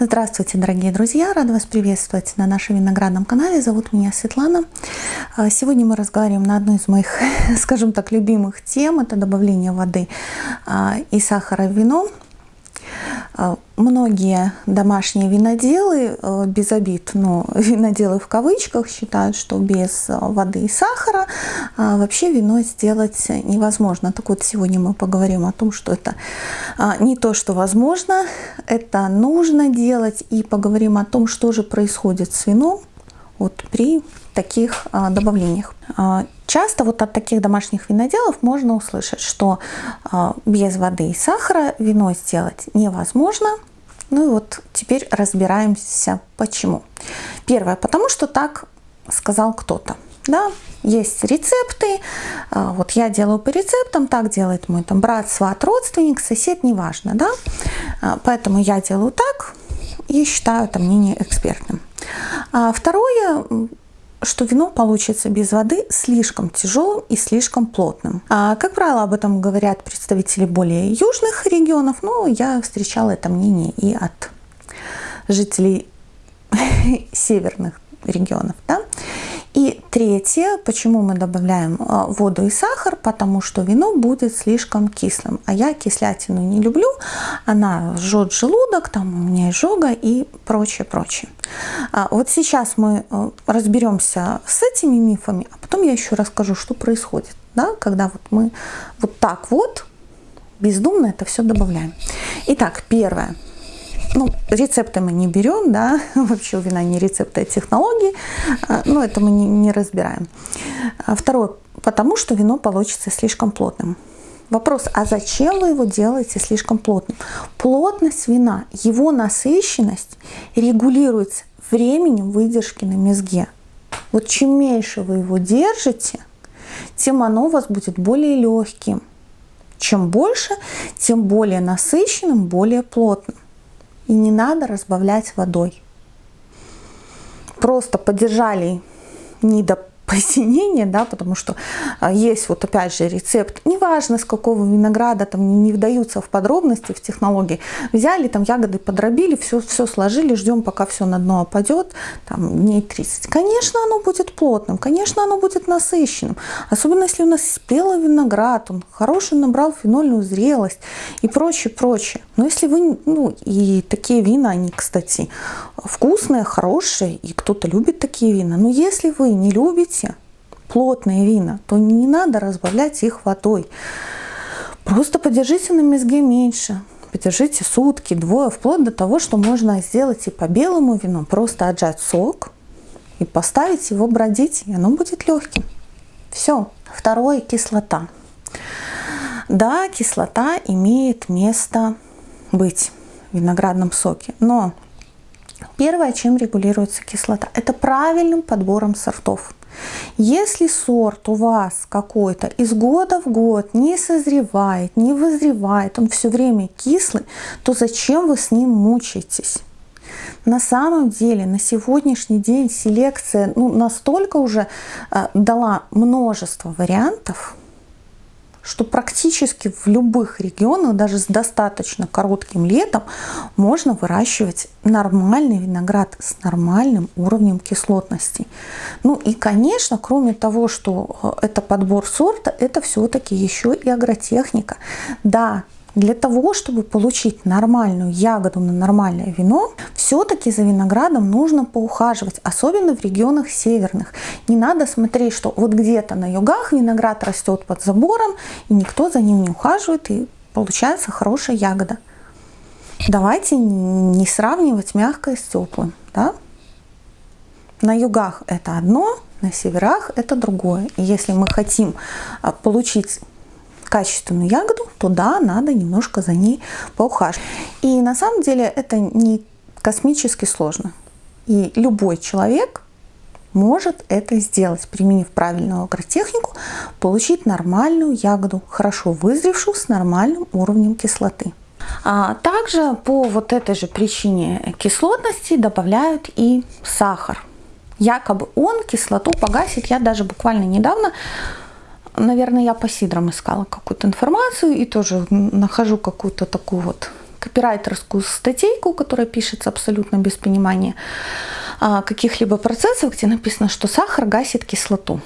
Здравствуйте, дорогие друзья! Рада вас приветствовать на нашем виноградном канале. Зовут меня Светлана. А, сегодня мы разговариваем на одну из моих, скажем так, любимых тем. Это добавление воды а, и сахара в вино. А, многие домашние виноделы, э, без обид, но виноделы в кавычках, считают, что без э, воды и сахара а, вообще вино сделать невозможно. Так вот, сегодня мы поговорим о том, что это а, не то, что возможно, это нужно делать, и поговорим о том, что же происходит с вином вот при таких добавлениях. Часто вот от таких домашних виноделов можно услышать, что э, без воды и сахара вино сделать невозможно. Ну и вот теперь разбираемся почему. Первое, потому что так сказал кто-то. Да, есть рецепты, э, вот я делаю по рецептам, так делает мой там брат, сват, родственник, сосед, неважно, да. Э, поэтому я делаю так и считаю это мнение экспертным. А второе, что вино получится без воды слишком тяжелым и слишком плотным. А, как правило, об этом говорят представители более южных регионов, но я встречала это мнение и от жителей северных регионов. Да? И третье, почему мы добавляем а, воду и сахар, потому что вино будет слишком кислым. А я кислятину не люблю, она жжет желудок, там у меня изжога и прочее, прочее. А вот сейчас мы а, разберемся с этими мифами, а потом я еще расскажу, что происходит, да, когда вот мы вот так вот бездумно это все добавляем. Итак, первое – ну, рецепты мы не берем, да, вообще у вина не рецепты, а технологии, а, но это мы не, не разбираем. А второе, потому что вино получится слишком плотным. Вопрос, а зачем вы его делаете слишком плотным? Плотность вина, его насыщенность регулируется временем выдержки на мезге. Вот чем меньше вы его держите, тем оно у вас будет более легким. Чем больше, тем более насыщенным, более плотным. И не надо разбавлять водой. Просто подержали не до посинение, да, потому что а, есть вот опять же рецепт, неважно с какого винограда, там не вдаются в подробности, в технологии, взяли там ягоды, подробили, все, все сложили, ждем пока все на дно опадет, там дней 30. Конечно, оно будет плотным, конечно, оно будет насыщенным, особенно если у нас спелый виноград, он хороший набрал фенольную зрелость и прочее, прочее. Но если вы, ну и такие вина, они, кстати, вкусные, хорошие, и кто-то любит такие вина, но если вы не любите, любите плотные вина, то не надо разбавлять их водой. Просто подержите на мезге меньше. Подержите сутки, двое, вплоть до того, что можно сделать и по белому вину. Просто отжать сок и поставить его бродить, и оно будет легким. Все. Второе – кислота. Да, кислота имеет место быть в виноградном соке, но первое, чем регулируется кислота, это правильным подбором сортов. Если сорт у вас какой-то из года в год не созревает, не вызревает, он все время кислый, то зачем вы с ним мучаетесь? На самом деле на сегодняшний день селекция ну, настолько уже э, дала множество вариантов, что практически в любых регионах, даже с достаточно коротким летом, можно выращивать нормальный виноград с нормальным уровнем кислотности. Ну и, конечно, кроме того, что э, это подбор сорта, это все-таки еще и агротехника. Да, для того, чтобы получить нормальную ягоду на нормальное вино, все-таки за виноградом нужно поухаживать, особенно в регионах северных. Не надо смотреть, что вот где-то на югах виноград растет под забором, и никто за ним не ухаживает, и получается хорошая ягода. Давайте не сравнивать мягкое с теплым. Да? На югах это одно, на северах это другое. И если мы хотим а, получить качественную ягоду, то да, надо немножко за ней поухаживать. И на самом деле это не космически сложно. И любой человек может это сделать, применив правильную агротехнику, получить нормальную ягоду, хорошо вызревшую с нормальным уровнем кислоты. А также по вот этой же причине кислотности добавляют и сахар. Якобы он кислоту погасит. Я даже буквально недавно наверное, я по сидрам искала какую-то информацию и тоже нахожу какую-то такую вот копирайтерскую статейку, которая пишется абсолютно без понимания а, каких-либо процессов, где написано, что сахар гасит кислоту.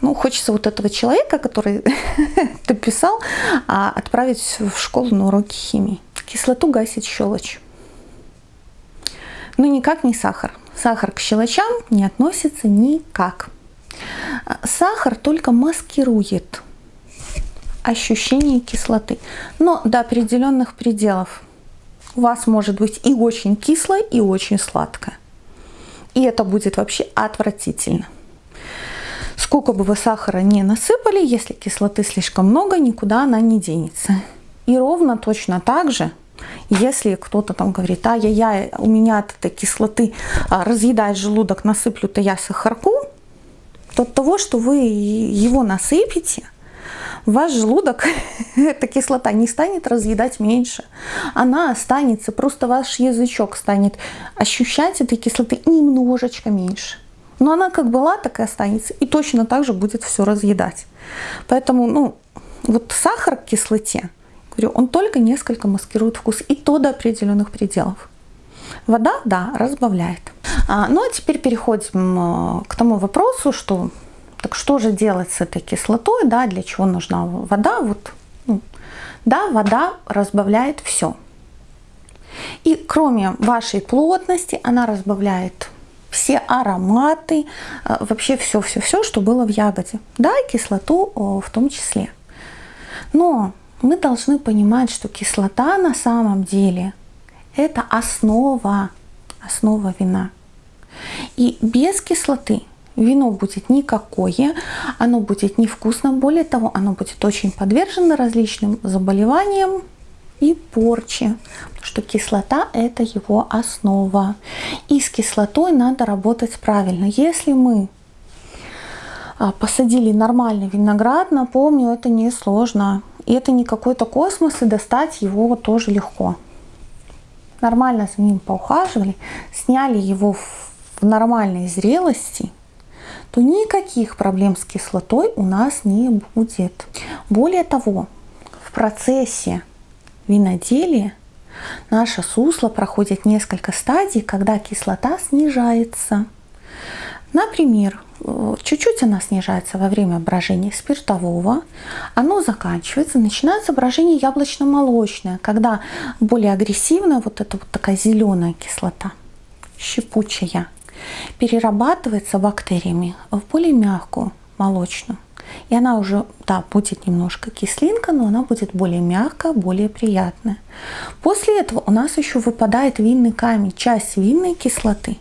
Ну, хочется вот этого человека, который это писал, а, отправить в школу на уроки химии. Кислоту гасит щелочь. Но никак не сахар. Сахар к щелочам не относится никак. Сахар только маскирует ощущение кислоты, но до определенных пределов. У вас может быть и очень кислое, и очень сладкое. И это будет вообще отвратительно. Сколько бы вы сахара не насыпали, если кислоты слишком много, никуда она не денется. И ровно точно так же, если кто-то там говорит, а я, я у меня от этой кислоты а, разъедает желудок, насыплю-то я сахарку, от того, что вы его насыпите, ваш желудок, эта кислота не станет разъедать меньше. Она останется, просто ваш язычок станет ощущать этой кислоты немножечко меньше. Но она как была, так и останется. И точно так же будет все разъедать. Поэтому, ну, вот сахар к кислоте, говорю, он только несколько маскирует вкус. И то до определенных пределов. Вода, да, разбавляет. А, ну, а теперь переходим э, к тому вопросу, что так что же делать с этой кислотой, да, для чего нужна вода? Вот, ну, да, вода разбавляет все. И кроме вашей плотности, она разбавляет все ароматы, э, вообще все-все-все, что было в ягоде. Да, и кислоту в том числе. Но мы должны понимать, что кислота на самом деле это основа, основа вина. И без кислоты вино будет никакое, оно будет невкусным, более того, оно будет очень подвержено различным заболеваниям, и потому что кислота это его основа. И с кислотой надо работать правильно. Если мы а, посадили нормальный виноград, напомню, это не сложно. И это не какой-то космос, и достать его тоже легко. Нормально за ним поухаживали, сняли его в нормальной зрелости, то никаких проблем с кислотой у нас не будет. Более того, в процессе виноделия наше сусло проходит несколько стадий, когда кислота снижается. Например, чуть-чуть она снижается во время брожения спиртового, оно заканчивается, начинается брожение яблочно-молочное, когда более агрессивная вот эта вот такая зеленая кислота, щепучая, перерабатывается бактериями в более мягкую молочную. И она уже, да, будет немножко кислинка, но она будет более мягкая, более приятная. После этого у нас еще выпадает винный камень, часть винной кислоты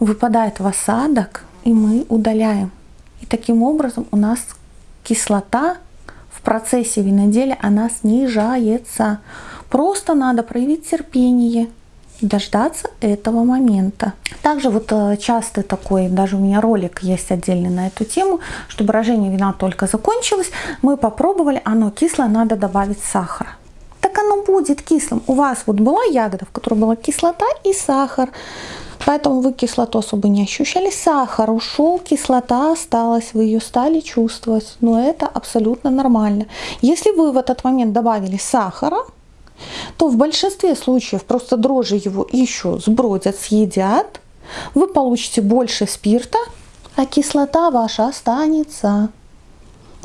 выпадает в осадок, и мы удаляем. И таким образом у нас кислота в процессе виноделия, она снижается. Просто надо проявить терпение, дождаться этого момента. Также вот э, часто такой, даже у меня ролик есть отдельный на эту тему, что брожение вина только закончилось, мы попробовали, оно кислое, надо добавить сахара. Так оно будет кислым. У вас вот была ягода, в которой была кислота и сахар. Поэтому вы кислоту особо не ощущали. Сахар ушел, кислота осталась, вы ее стали чувствовать. Но это абсолютно нормально. Если вы в этот момент добавили сахара, то в большинстве случаев просто дрожжи его еще сбродят, съедят, вы получите больше спирта, а кислота ваша останется,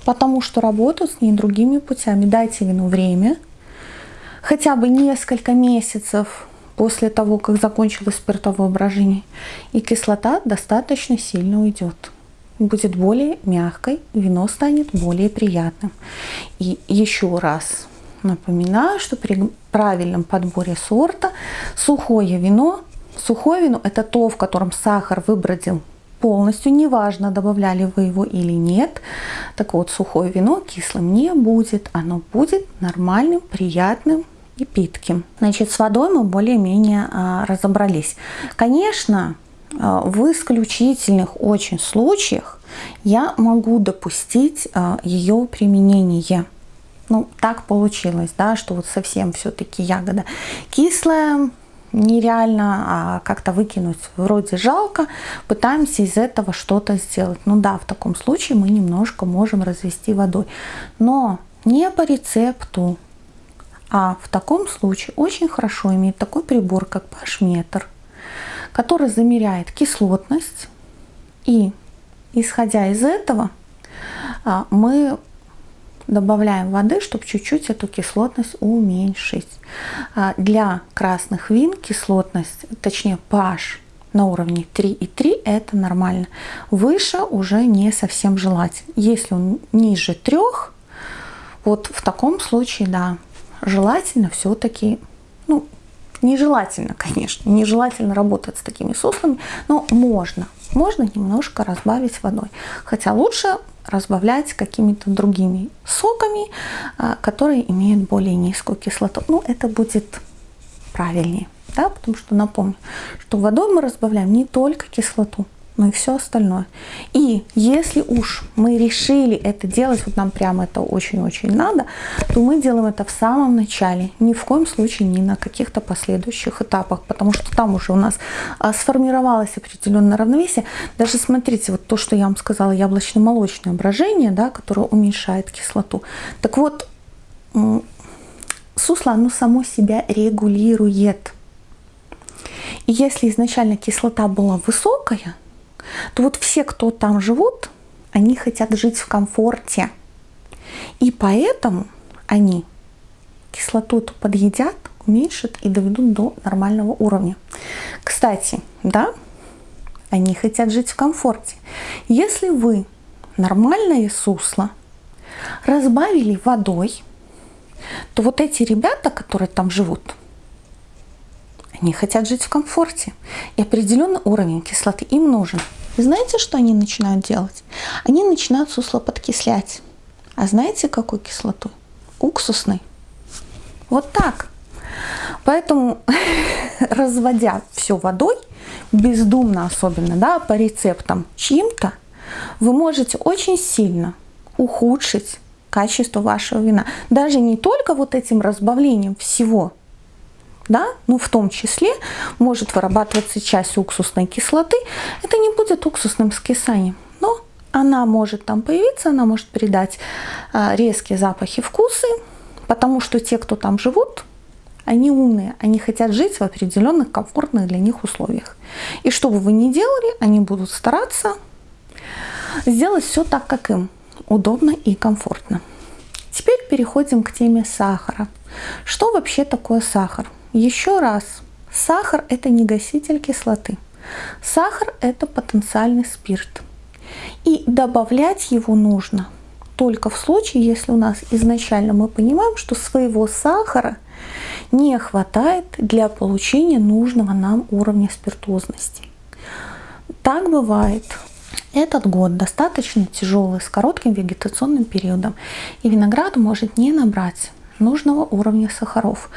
потому что работают с ней другими путями. Дайте вину время, хотя бы несколько месяцев после того, как закончилось спиртовое брожение, и кислота достаточно сильно уйдет. Будет более мягкой, вино станет более приятным. И еще раз Напоминаю, что при правильном подборе сорта сухое вино, сухое вино это то, в котором сахар выбродил полностью, неважно, добавляли вы его или нет. Так вот, сухое вино кислым не будет, оно будет нормальным, приятным и питким. Значит, с водой мы более-менее а, разобрались. Конечно, а, в исключительных очень случаях я могу допустить а, ее применение ну, так получилось, да, что вот совсем все-таки ягода кислая, нереально а как-то выкинуть вроде жалко, пытаемся из этого что-то сделать. Ну да, в таком случае мы немножко можем развести водой, но не по рецепту, А в таком случае очень хорошо иметь такой прибор, как pH-метр, который замеряет кислотность. И исходя из этого а, мы добавляем воды, чтобы чуть-чуть эту кислотность уменьшить. А, для красных вин кислотность, точнее pH на уровне 3,3 это нормально. Выше уже не совсем желательно. Если он ниже 3, вот в таком случае, да, желательно все-таки, ну, нежелательно, конечно, нежелательно работать с такими суслами, но можно, можно немножко разбавить водой. Хотя лучше разбавлять какими-то другими соками, а, которые имеют более низкую кислоту. Ну, это будет правильнее, да, потому что напомню, что водой мы разбавляем не только кислоту, но и все остальное. И если уж мы решили это делать, вот нам прямо это очень-очень надо, то мы делаем это в самом начале, ни в коем случае не на каких-то последующих этапах, потому что там уже у нас а, сформировалось определенное равновесие. Даже смотрите, вот то, что я вам сказала, яблочно-молочное брожение, да, которое уменьшает кислоту. Так вот, сусло, оно само себя регулирует. И если изначально кислота была высокая, то вот все, кто там живут, они хотят жить в комфорте. И поэтому они кислоту эту подъедят, уменьшат и доведут до нормального уровня. Кстати, да, они хотят жить в комфорте. Если вы нормальное сусло разбавили водой, то вот эти ребята, которые там живут, они хотят жить в комфорте. И определенный уровень кислоты им нужен. И знаете, что они начинают делать? Они начинают сусло подкислять. А знаете, какой кислотой? Уксусной. Вот так. Поэтому, разводя все водой, бездумно особенно, да, по рецептам чьим-то, вы можете очень сильно ухудшить качество вашего вина. Даже не только вот этим разбавлением всего, да, ну в том числе может вырабатываться часть уксусной кислоты. Это не будет уксусным скисанием, но она может там появиться, она может придать а, резкие запахи, вкусы, потому что те, кто там живут, они умные, они хотят жить в определенных комфортных для них условиях. И что бы вы ни делали, они будут стараться сделать все так, как им удобно и комфортно. Теперь переходим к теме сахара. Что вообще такое сахар? Еще раз, сахар – это не гаситель кислоты. Сахар – это потенциальный спирт. И добавлять его нужно только в случае, если у нас изначально мы понимаем, что своего сахара не хватает для получения нужного нам уровня спиртозности. Так бывает. Этот год достаточно тяжелый, с коротким вегетационным периодом, и виноград может не набрать нужного уровня сахаров.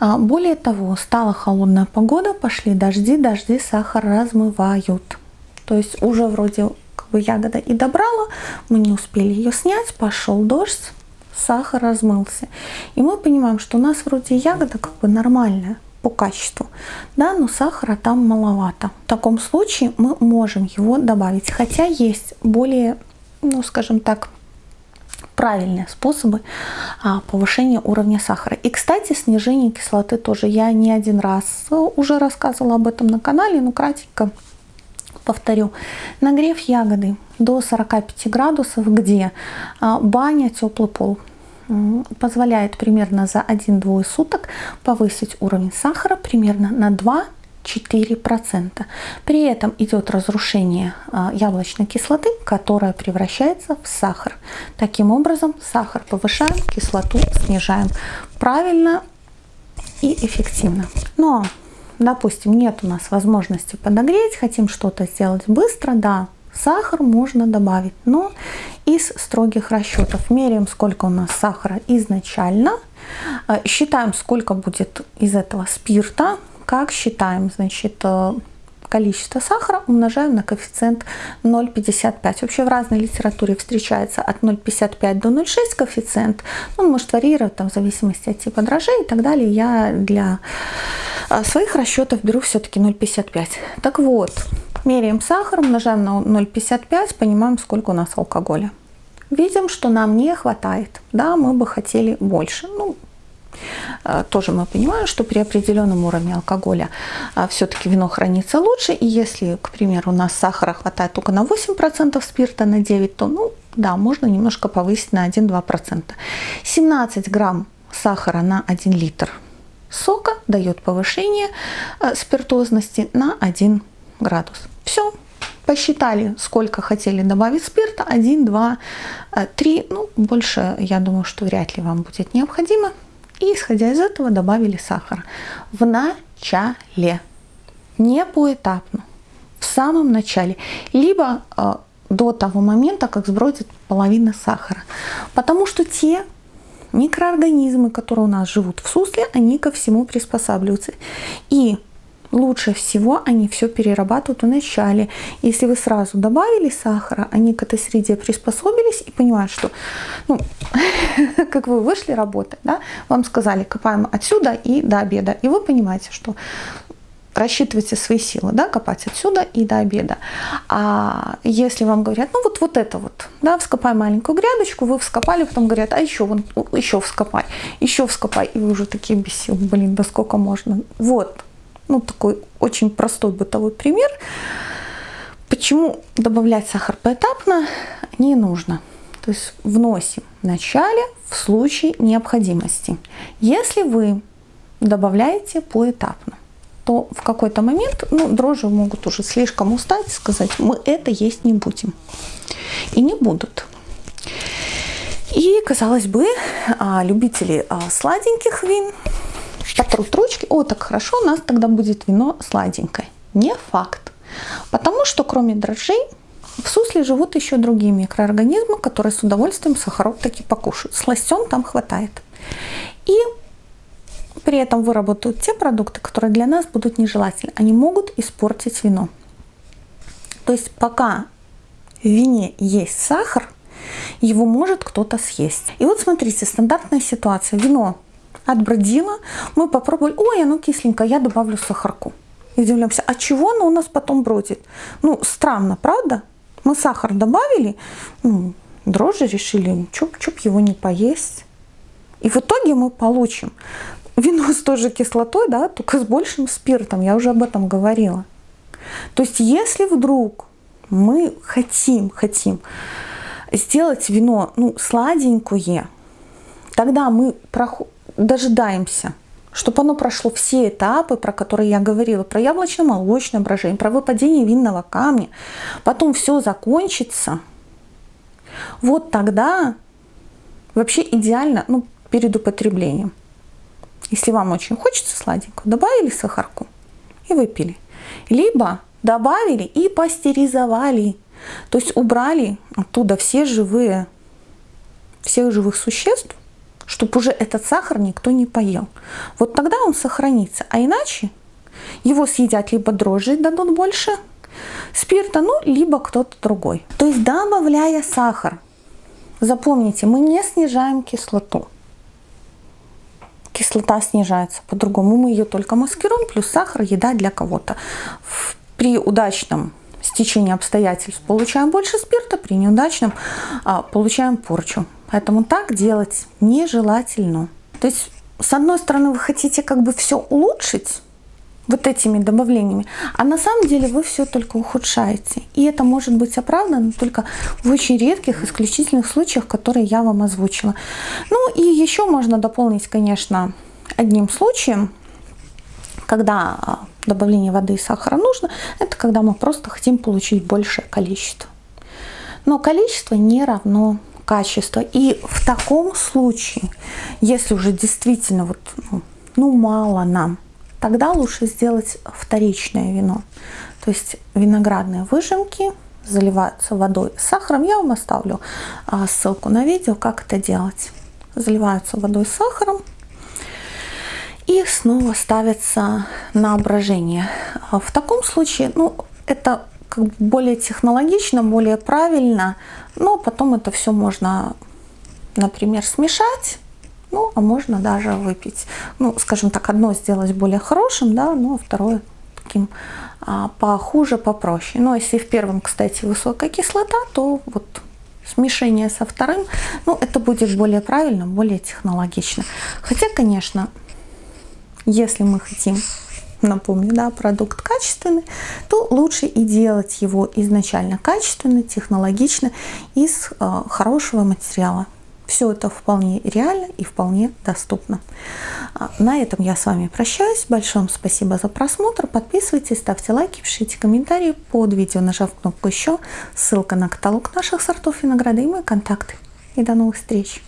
А, более того, стала холодная погода, пошли дожди, дожди сахар размывают. То есть уже вроде как бы ягода и добрала, мы не успели ее снять, пошел дождь, сахар размылся. И мы понимаем, что у нас вроде ягода как бы нормальная по качеству, да, но сахара там маловато. В таком случае мы можем его добавить, хотя есть более, ну скажем так, правильные способы а, повышения уровня сахара. И, кстати, снижение кислоты тоже. Я не один раз уже рассказывала об этом на канале, но кратенько повторю. Нагрев ягоды до 45 градусов, где а, баня, теплый пол позволяет примерно за 1-2 суток повысить уровень сахара примерно на 2 4%. При этом идет разрушение а, яблочной кислоты, которая превращается в сахар. Таким образом, сахар повышаем, кислоту снижаем. Правильно и эффективно. Но, допустим, нет у нас возможности подогреть, хотим что-то сделать быстро, да, сахар можно добавить, но из строгих расчетов. Меряем, сколько у нас сахара изначально, а, считаем, сколько будет из этого спирта, как считаем? Значит, э, количество сахара умножаем на коэффициент 0,55. Вообще в разной литературе встречается от 0,55 до 0,6 коэффициент. Он может варьировать там, в зависимости от типа дрожжей и так далее. Я для э, своих расчетов беру все-таки 0,55. Так вот, меряем сахар, умножаем на 0,55, понимаем, сколько у нас алкоголя. Видим, что нам не хватает. Да, мы бы хотели больше. Ну, тоже мы понимаем, что при определенном уровне алкоголя э, все-таки вино хранится лучше. И если, к примеру, у нас сахара хватает только на 8%, спирта на 9%, то, ну, да, можно немножко повысить на 1-2%. 17 грамм сахара на 1 литр сока дает повышение э, спиртозности на 1 градус. Все, посчитали, сколько хотели добавить спирта, 1, 2, 3, ну, больше, я думаю, что вряд ли вам будет необходимо. И исходя из этого добавили сахар. В начале, не поэтапно, в самом начале, либо э, до того момента, как сбродит половина сахара. Потому что те микроорганизмы, которые у нас живут в сусле, они ко всему приспосабливаются. И лучше всего они все перерабатывают в начале. Если вы сразу добавили сахара, они к этой среде приспособились и понимают, что, ну, как вы вышли работать, да, вам сказали, копаем отсюда и до обеда. И вы понимаете, что рассчитывайте свои силы, да, копать отсюда и до обеда. А если вам говорят, ну вот, вот это вот, да, вскопай маленькую грядочку, вы вскопали, потом говорят, а еще, вон, еще вскопай, еще вскопай, и вы уже такие без сил, блин, да сколько можно. Вот, ну такой очень простой бытовой пример. Почему добавлять сахар поэтапно не нужно. То есть вносим в начале в случае необходимости. Если вы добавляете поэтапно, то в какой-то момент ну, дрожжи могут уже слишком устать и сказать, мы это есть не будем. И не будут. И, казалось бы, а, любители а, сладеньких вин потрут ручки, о, так хорошо, у нас тогда будет вино сладенькое. Не факт. Потому что кроме дрожжей в сусле живут еще другие микроорганизмы, которые с удовольствием сахарок таки покушают. Сластен там хватает. И при этом выработают те продукты, которые для нас будут нежелательны. Они могут испортить вино. То есть пока в вине есть сахар, его может кто-то съесть. И вот смотрите, стандартная ситуация. Вино отбродило, мы попробовали, ой, оно кисленькое, я добавлю сахарку. И удивляемся, а чего оно у нас потом бродит? Ну, странно, правда? Мы сахар добавили, ну, дрожжи решили, чуп-чуп его не поесть. И в итоге мы получим вино с той же кислотой, да, только с большим спиртом, я уже об этом говорила. То есть если вдруг мы хотим, хотим сделать вино ну, сладенькое, тогда мы дожидаемся, чтобы оно прошло все этапы, про которые я говорила, про яблочно-молочное брожение, про выпадение винного камня, потом все закончится, вот тогда вообще идеально ну, перед употреблением. Если вам очень хочется сладенького, добавили сахарку и выпили. Либо добавили и пастеризовали. То есть убрали оттуда все живые, всех живых существ, чтобы уже этот сахар никто не поел. Вот тогда он сохранится. А иначе его съедят либо дрожжи дадут больше спирта, ну, либо кто-то другой. То есть добавляя сахар, запомните, мы не снижаем кислоту кислота снижается. По-другому мы ее только маскируем, плюс сахар, еда для кого-то. При удачном стечении обстоятельств получаем больше спирта, при неудачном а, получаем порчу. Поэтому так делать нежелательно. То есть, с одной стороны, вы хотите как бы все улучшить, вот этими добавлениями. А на самом деле вы все только ухудшаете. И это может быть оправдано только в очень редких, исключительных случаях, которые я вам озвучила. Ну и еще можно дополнить, конечно, одним случаем, когда а, добавление воды и сахара нужно, это когда мы просто хотим получить большее количество. Но количество не равно качество. И в таком случае, если уже действительно вот, ну, ну мало нам, тогда лучше сделать вторичное вино. То есть виноградные выжимки заливаются водой с сахаром. Я вам оставлю а, ссылку на видео, как это делать. Заливаются водой с сахаром и снова ставятся на брожение. А в таком случае, ну, это как бы более технологично, более правильно, но потом это все можно, например, смешать ну, а можно даже выпить, ну, скажем так, одно сделать более хорошим, да, ну, а второе таким а, похуже, попроще. Но если в первом, кстати, высокая кислота, то вот смешение со вторым, ну, это будет более правильно, более технологично. Хотя, конечно, если мы хотим, напомню, да, продукт качественный, то лучше и делать его изначально качественно, технологично, из э, хорошего материала. Все это вполне реально и вполне доступно. А, на этом я с вами прощаюсь. Большое вам спасибо за просмотр. Подписывайтесь, ставьте лайки, пишите комментарии под видео, нажав кнопку «Еще». Ссылка на каталог наших сортов винограда и мои контакты. И до новых встреч!